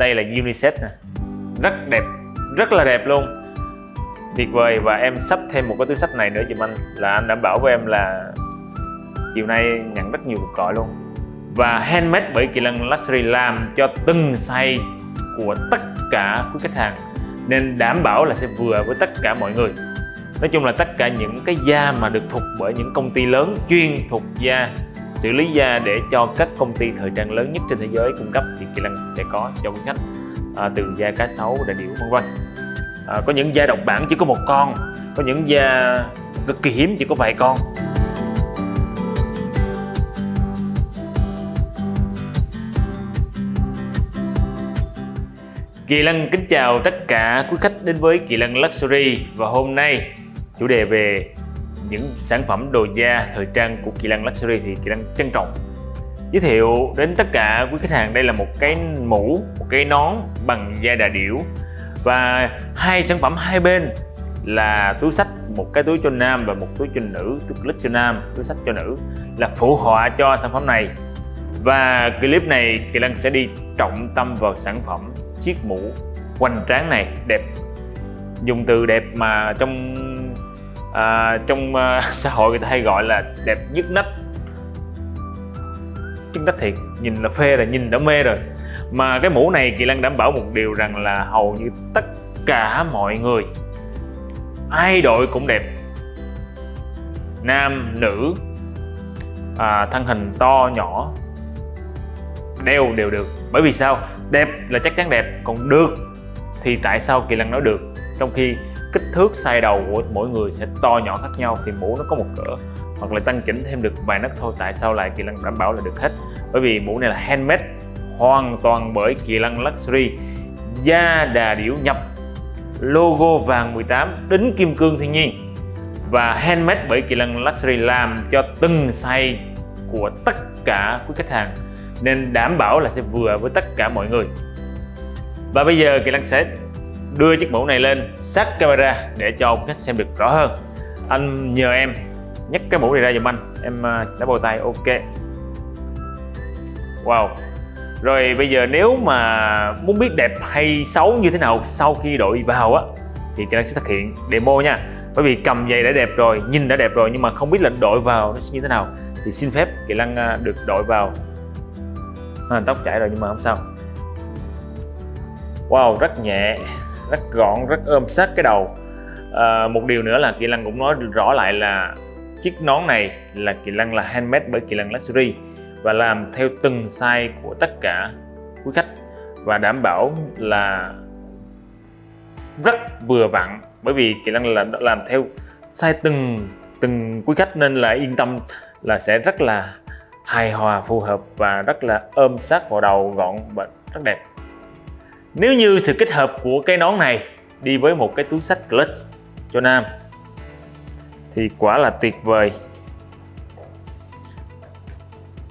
đây là unisex nè. Rất đẹp, rất là đẹp luôn. Tuyệt vời, và em sắp thêm một cái túi sách này nữa giùm anh, là anh đảm bảo với em là chiều nay nhận rất nhiều cuộc gọi luôn. Và handmade bởi Kỳ Lân Luxury làm cho từng size của tất cả quý khách hàng, nên đảm bảo là sẽ vừa với tất cả mọi người. Nói chung là tất cả những cái da mà được thuộc bởi những công ty lớn chuyên thuộc da xử lý da để cho các công ty thời trang lớn nhất trên thế giới cung cấp thì Kỳ Lân sẽ có cho quý khách à, từ da cá sấu, đại điểu vân vân. À, có những da độc bản chỉ có một con có những da cực kỳ hiếm chỉ có vài con. Kỳ Lân kính chào tất cả quý khách đến với Kỳ Lân Luxury và hôm nay chủ đề về những sản phẩm đồ da thời trang của Kỳ Lăng Luxury thì Kỳ Lăng trân trọng. Giới thiệu đến tất cả quý khách hàng đây là một cái mũ, một cái nón bằng da đà điểu. Và hai sản phẩm hai bên là túi sách một cái túi cho nam và một túi cho nữ túi clip cho nam túi sách cho nữ là phụ họa cho sản phẩm này. Và clip này Kỳ Lăng sẽ đi trọng tâm vào sản phẩm chiếc mũ hoành tráng này đẹp. Dùng từ đẹp mà trong à, trong uh, xã hội người ta hay gọi là đẹp nhức nách. Nhức nách thiệt nhìn là phê là nhìn đã mê rồi. Mà cái mũ này Kỳ Lân đảm bảo một điều rằng là hầu như tất cả mọi người ai đội cũng đẹp. Nam nữ à, thân hình to nhỏ đeo đều được. Bởi vì sao? Đẹp là chắc chắn đẹp còn được thì tại sao kỳ lân nói được? Trong khi kích thước size đầu của mỗi người sẽ to nhỏ khác nhau thì mũ nó có một cỡ, hoặc là tăng chỉnh thêm được vài nấc thôi, tại sao lại kỳ lân đảm bảo là được hết? Bởi vì mũ này là handmade, hoàn toàn bởi kỳ lân luxury. Da đà điểu nhập, logo vàng 18 đính kim cương thiên nhiên. Và handmade bởi kỳ lân luxury làm cho từng size của tất cả quý khách hàng, nên đảm bảo là sẽ vừa với tất cả mọi người. Và bây giờ Kỳ Lăng sẽ đưa chiếc mũ này lên sát camera để cho khách xem được rõ hơn. Anh nhờ em nhấc cái mũ này ra giùm anh. Em à, đã bầu tay ok. Wow. Rồi bây giờ nếu mà muốn biết đẹp hay xấu như thế nào sau khi đội vào á thì Kỳ Lăng sẽ thực hiện demo nha. Bởi vì cầm giày đã đẹp rồi nhìn đã đẹp rồi nhưng mà không biết là đội vào nó sẽ như thế nào thì xin phép Kỳ Lăng à, được đội vào. À, tóc chảy rồi nhưng mà không sao. Wow rất nhẹ rất gọn rất ôm sát cái đầu. À, một điều nữa là kỳ lân cũng nói rõ lại là chiếc nón này là kỳ lân là handmade bởi kỳ lân luxury và làm theo từng size của tất cả quý khách và đảm bảo là rất vừa vặn. Bởi vì kỳ lân là làm theo size từng từng quý khách nên là yên tâm là sẽ rất là hài hòa phù hợp và rất là ôm sát vào đầu gọn và rất đẹp nếu như sự kết hợp của cái nón này đi với một cái túi sách clutch cho nam, thì quả là tuyệt vời.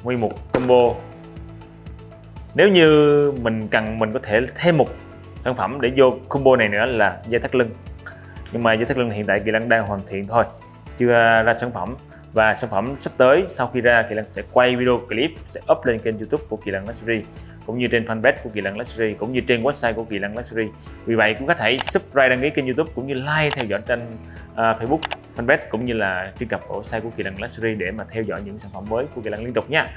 Nguyên một combo. Nếu như mình cần, mình có thể thêm một sản phẩm để vô combo này nữa là dây thắt lưng. Nhưng mà dây thắt lưng hiện tại kỳ lân đang hoàn thiện thôi, chưa ra sản phẩm. Và sản phẩm sắp tới, sau khi ra, Kỳ Lân sẽ quay video clip, sẽ up lên kênh youtube của Kỳ Lân Luxury cũng như trên fanpage của Kỳ Lân Luxury cũng như trên website của Kỳ Lân Luxury. Vì vậy cũng có thể subscribe đăng ký kênh youtube cũng như like theo dõi trên uh, Facebook fanpage cũng như là truy cập vào website của Kỳ Lân Luxury để mà theo dõi những sản phẩm mới của Kỳ Lân liên tục nha.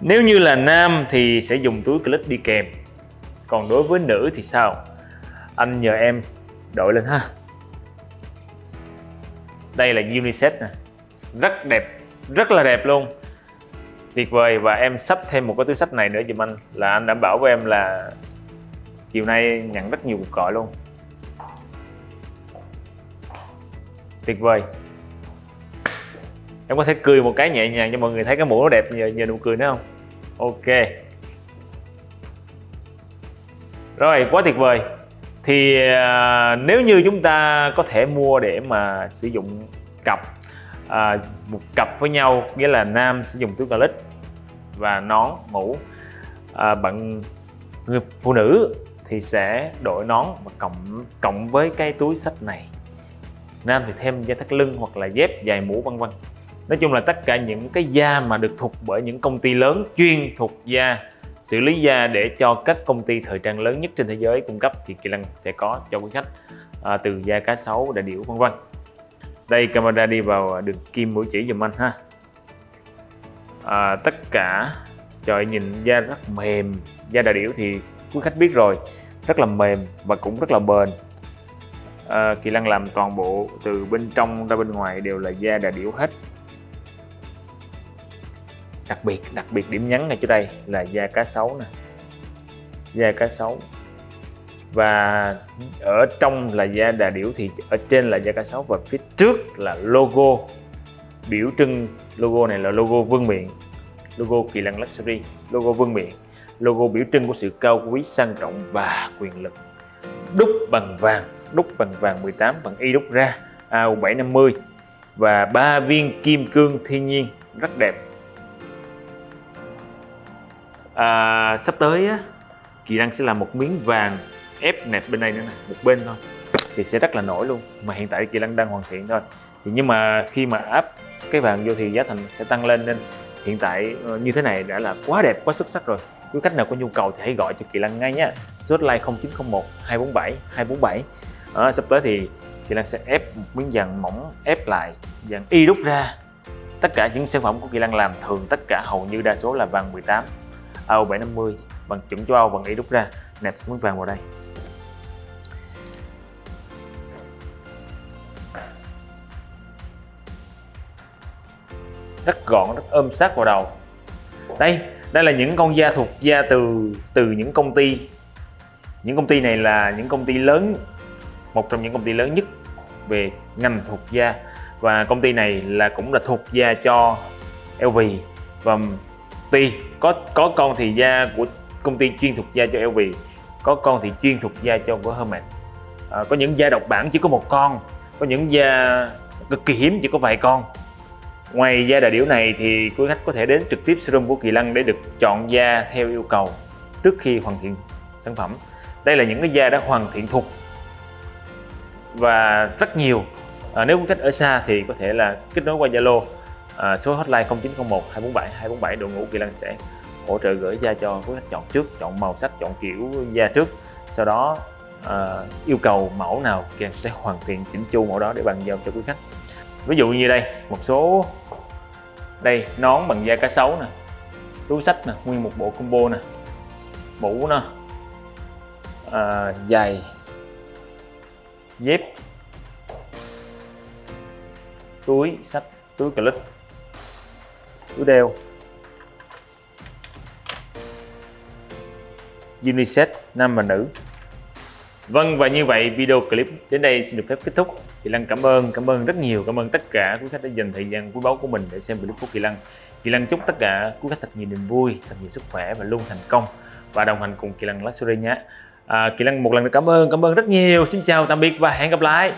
Nếu như là nam thì sẽ dùng túi clip đi kèm còn đối với nữ thì sao? Anh nhờ em đội lên ha. Đây là unisex nè. Rất đẹp rất là đẹp luôn tuyệt vời. Và em sắp thêm một cái túi sách này nữa dùm anh. Là anh đảm bảo với em là chiều nay nhận rất nhiều cuộc gọi luôn. Tuyệt vời. Em có thể cười một cái nhẹ nhàng cho mọi người thấy cái mũ nó đẹp nhờ, nhờ nụ cười nữa không? Ok. Rồi quá tuyệt vời. Thì à, nếu như chúng ta có thể mua để mà sử dụng cặp à, một cặp với nhau nghĩa là nam sẽ dùng túi calic và nón mũ. À, bạn người phụ nữ thì sẽ đội nón và cộng cộng với cái túi sách này. Nam thì thêm dây thắt lưng hoặc là dép dài mũ vân vân. Nói chung là tất cả những cái da mà được thuộc bởi những công ty lớn chuyên thuộc da xử lý da để cho các công ty thời trang lớn nhất trên thế giới cung cấp thì Kỳ Lân sẽ có cho quý khách à, từ da cá sấu, đại điểu vân vân. Đây camera đi vào à, đường kim mũi chỉ dùm anh ha. À, tất cả trời nhìn da rất mềm, da đà điểu thì quý khách biết rồi, rất là mềm và cũng rất là bền. À, Kỳ Lân làm toàn bộ từ bên trong ra bên ngoài đều là da đà điểu hết đặc biệt đặc biệt điểm nhấn ngay chỗ đây là da cá sấu nè da cá sấu và ở trong là da đà điểu thì ở trên là da cá sấu và phía trước là logo biểu trưng logo này là logo vương miện logo kỳ lân luxury logo vương miện logo biểu trưng của sự cao quý sang trọng và quyền lực. Đúc bằng vàng đúc bằng vàng 18 bằng y đúc ra AU750 và ba viên kim cương thiên nhiên rất đẹp. À, sắp tới á, Kỳ Đăng sẽ làm một miếng vàng ép nẹp bên đây nữa nè một bên thôi. Thì sẽ rất là nổi luôn. Mà hiện tại Kỳ Lân đang hoàn thiện thôi. Thì nhưng mà khi mà áp cái vàng vô thì giá thành sẽ tăng lên nên hiện tại ờ, như thế này đã là quá đẹp quá xuất sắc rồi. Quý khách nào có nhu cầu thì hãy gọi cho Kỳ Lân ngay nhé số hotline 0901 247 247 à, sắp tới thì Kỳ Lân sẽ ép một miếng vàng mỏng ép lại vàng y đúc ra. Tất cả những sản phẩm của Kỳ Lân làm thường tất cả hầu như đa số là vàng 18 AO750 bằng chuẩn châu Âu bằng y đúc ra nẹp miếng vàng vào đây. Rất gọn rất ôm sát vào đầu. Đây đây là những con da thuộc da từ từ những công ty. Những công ty này là những công ty lớn một trong những công ty lớn nhất về ngành thuộc da. Và công ty này là cũng là thuộc da cho LV và tuy có có con thì da của công ty chuyên thuộc da cho LV có con thì chuyên thuộc da cho của Hermes. À, có những da độc bản chỉ có một con có những da cực kỳ hiếm chỉ có vài con ngoài da đà điểu này thì quý khách có thể đến trực tiếp showroom của Kỳ Lân để được chọn da theo yêu cầu trước khi hoàn thiện sản phẩm. Đây là những cái da đã hoàn thiện thục và rất nhiều. À, nếu quý khách ở xa thì có thể là kết nối qua Zalo à, số hotline 0901 247 247 đội ngũ Kỳ Lân sẽ hỗ trợ gửi da cho quý khách chọn trước chọn màu sắc chọn kiểu da trước. Sau đó à, yêu cầu mẫu nào Kỳ Lăng sẽ hoàn thiện chỉnh chu mẫu đó để bàn giao cho quý khách ví dụ như đây một số đây nón bằng da cá sấu nè túi sách nè nguyên một bộ combo nè mũ nè à, giày dép túi sách túi clip túi đeo. Unisex nam và nữ. Vâng và như vậy video clip đến đây xin được phép kết thúc. Kỳ Lăng cảm ơn, cảm ơn rất nhiều, cảm ơn tất cả quý khách đã dành thời gian quý báu của mình để xem clip của Kỳ Lăng. Kỳ Lăng chúc tất cả quý khách thật nhiều niềm vui, thật nhiều sức khỏe và luôn thành công. Và đồng hành cùng Kỳ Lăng Luxury nhé. À, Kỳ Lăng một lần nữa cảm ơn, cảm ơn rất nhiều. Xin chào, tạm biệt và hẹn gặp lại.